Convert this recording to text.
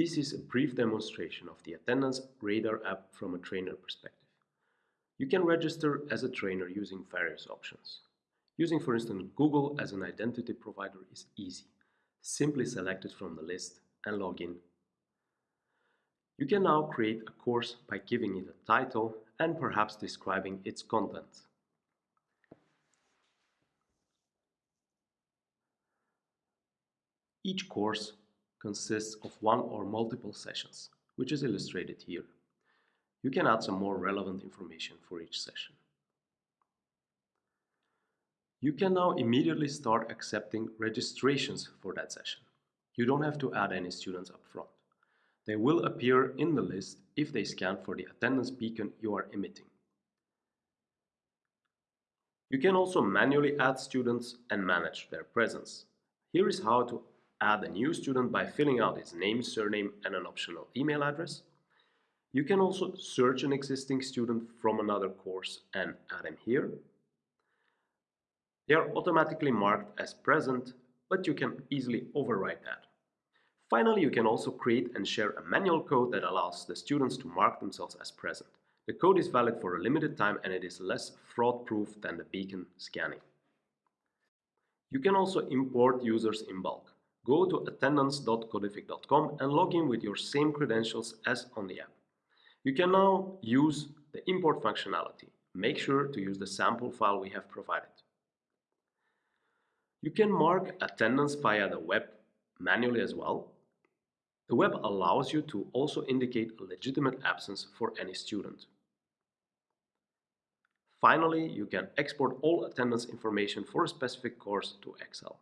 This is a brief demonstration of the Attendance Radar app from a trainer perspective. You can register as a trainer using various options. Using for instance Google as an identity provider is easy. Simply select it from the list and log in. You can now create a course by giving it a title and perhaps describing its content. Each course consists of one or multiple sessions, which is illustrated here. You can add some more relevant information for each session. You can now immediately start accepting registrations for that session. You don't have to add any students up front. They will appear in the list if they scan for the attendance beacon you are emitting. You can also manually add students and manage their presence. Here is how to add a new student by filling out his name, surname and an optional email address. You can also search an existing student from another course and add him here. They are automatically marked as present, but you can easily override that. Finally, you can also create and share a manual code that allows the students to mark themselves as present. The code is valid for a limited time and it is less fraud-proof than the beacon scanning. You can also import users in bulk. Go to attendance.codific.com and log in with your same credentials as on the app. You can now use the import functionality. Make sure to use the sample file we have provided. You can mark attendance via the web manually as well. The web allows you to also indicate a legitimate absence for any student. Finally, you can export all attendance information for a specific course to Excel.